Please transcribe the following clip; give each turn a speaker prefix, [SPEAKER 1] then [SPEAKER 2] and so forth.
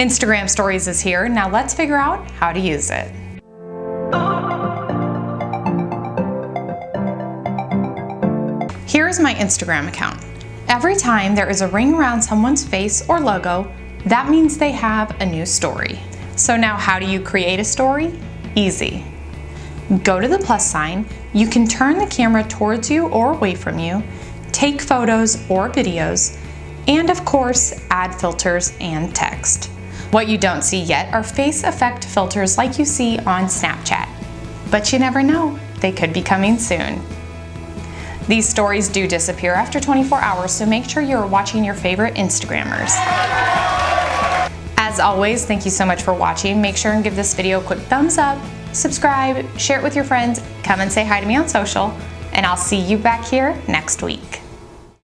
[SPEAKER 1] Instagram Stories is here. Now let's figure out how to use it. Here is my Instagram account. Every time there is a ring around someone's face or logo, that means they have a new story. So now how do you create a story? Easy. Go to the plus sign, you can turn the camera towards you or away from you, take photos or videos, and of course, add filters and text. What you don't see yet are face effect filters like you see on Snapchat. But you never know, they could be coming soon. These stories do disappear after 24 hours, so make sure you're watching your favorite Instagrammers. As always, thank you so much for watching. Make sure and give this video a quick thumbs up, subscribe, share it with your friends, come and say hi to me on social, and I'll see you back here next week.